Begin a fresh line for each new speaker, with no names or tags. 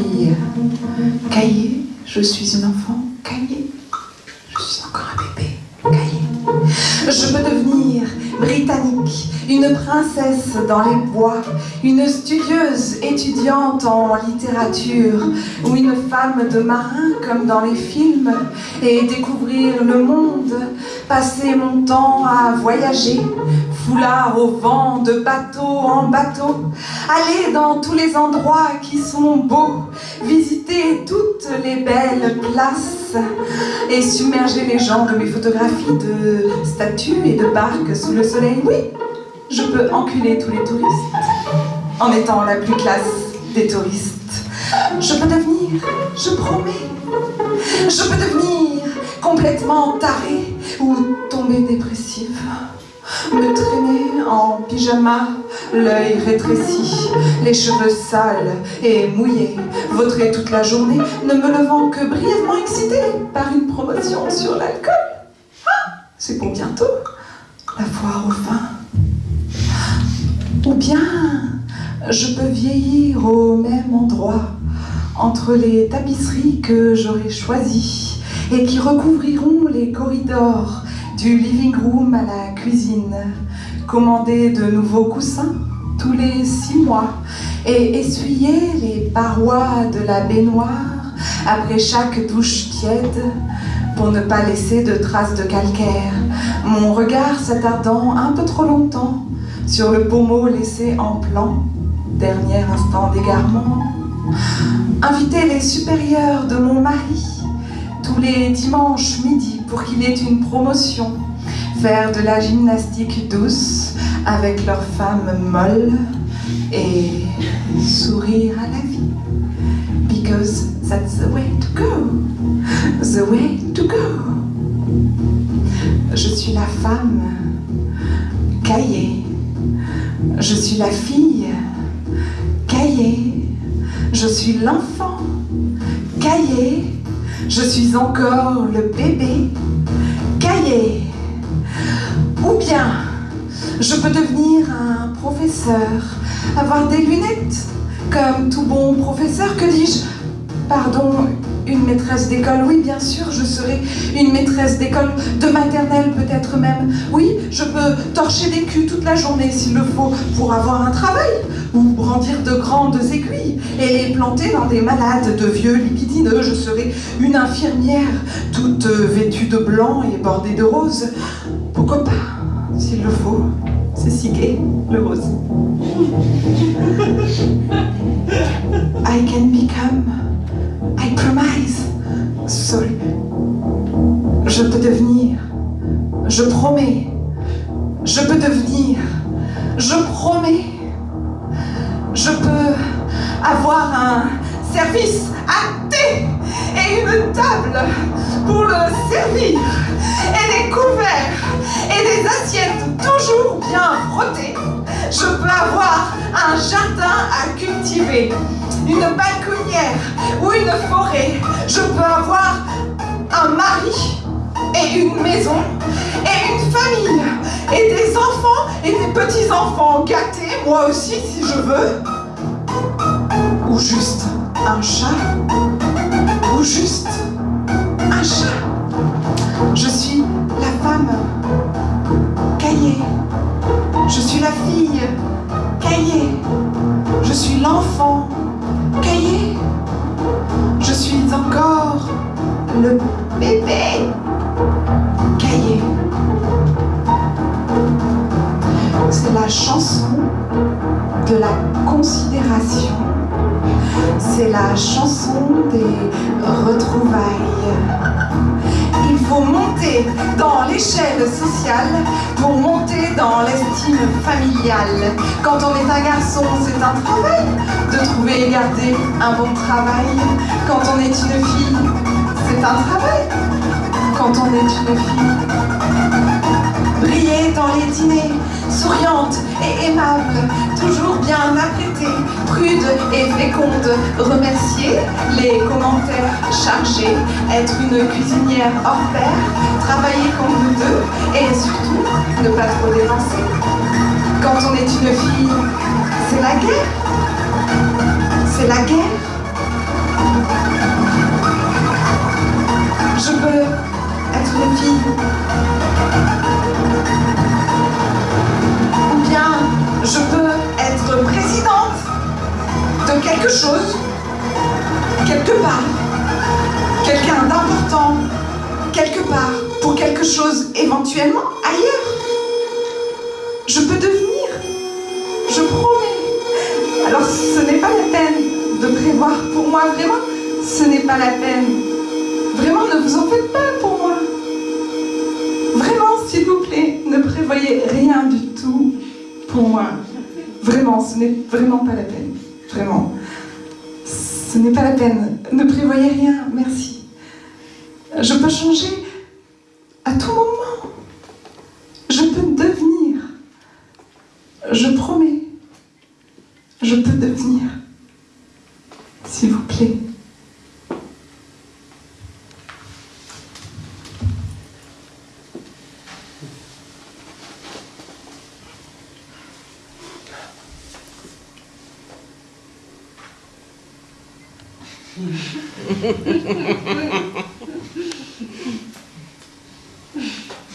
suis caillée, je suis une enfant. Caillée, je suis encore un bébé. Caillé. Je peux devenir britannique, une princesse dans les bois, une studieuse étudiante en littérature, ou une femme de marin comme dans les films, et découvrir le monde, passer mon temps à voyager, au vent, de bateau en bateau, aller dans tous les endroits qui sont beaux, visiter toutes les belles places et submerger les gens de mes photographies de statues et de barques sous le soleil. Oui, je peux enculer tous les touristes en étant la plus classe des touristes. Je peux devenir, je promets, je peux devenir complètement tarée ou tomber dépressive me traîner en pyjama, l'œil rétréci, les cheveux sales et mouillés, vautrer toute la journée, ne me levant que brièvement excité par une promotion sur l'alcool. Ah, c'est pour bientôt, la foire au fin. Ou bien, je peux vieillir au même endroit, entre les tapisseries que j'aurais choisies et qui recouvriront les corridors du living room à la cuisine, commander de nouveaux coussins tous les six mois et essuyer les parois de la baignoire après chaque douche tiède pour ne pas laisser de traces de calcaire, mon regard s'attardant un peu trop longtemps sur le pommeau laissé en plan, dernier instant d'égarement. Inviter les supérieurs de mon mari tous les dimanches midi pour qu'il ait une promotion, faire de la gymnastique douce avec leurs femmes molles et sourire à la vie. Because that's the way to go, the way to go. Je suis la femme caillée, je suis la fille caillée, je suis l'enfant caillé je suis encore le bébé caillé. Ou bien, je peux devenir un professeur, avoir des lunettes, comme tout bon professeur, que dis-je? Pardon, une maîtresse d'école, oui bien sûr, je serai une maîtresse d'école, de maternelle peut-être même. Oui, je peux torcher des culs toute la journée s'il le faut pour avoir un travail, ou brandir de grandes aiguilles et les planter dans des malades de vieux lipidineux. Je serai une infirmière, toute vêtue de blanc et bordée de rose. Pourquoi pas, s'il le faut c'est si gay, le rose. I can become Sorry. Je peux devenir. Je promets. Je peux devenir. Je promets. Je peux avoir un service à thé et une table pour le servir et des couverts et des assiettes toujours bien frottées. Je peux avoir un jardin à cultiver une balconnière ou une forêt. Je peux avoir un mari et une maison et une famille et des enfants et des petits-enfants gâtés, moi aussi si je veux. Ou juste un chat. Ou juste un chat. Je suis la femme caillée. Je suis la fille caillée. Je suis l'enfant le bébé cahier. C'est la chanson de la considération. C'est la chanson des retrouvailles. Il faut monter dans l'échelle sociale pour monter dans l'estime familiale. Quand on est un garçon, c'est un travail de trouver et garder un bon travail. Quand on est une fille, c'est un travail. Quand on est une fille, briller dans les dîners, souriante et aimable, toujours bien apprêtée, prude et féconde, remercier les commentaires chargés, être une cuisinière hors pair, travailler comme nous deux et surtout ne pas trop dépenser. Quand on est une fille, c'est la guerre c'est la guerre. Je peux être une fille. Ou bien je peux être présidente de quelque chose, quelque part. Quelqu'un d'important, quelque part, pour quelque chose éventuellement ailleurs. Je peux devenir. Je promets. Alors ce n'est pas la peine de prévoir pour moi, vraiment. Ce n'est pas la peine. Vraiment, ne vous en faites pas pour moi. Vraiment, s'il vous plaît, ne prévoyez rien du tout pour moi. Vraiment, ce n'est vraiment pas la peine. Vraiment. Ce n'est pas la peine. Ne prévoyez rien, merci. Je peux changer à tout moment. Je peux devenir. Je promets. Je peux devenir. S'il vous plaît. Mm-hmm.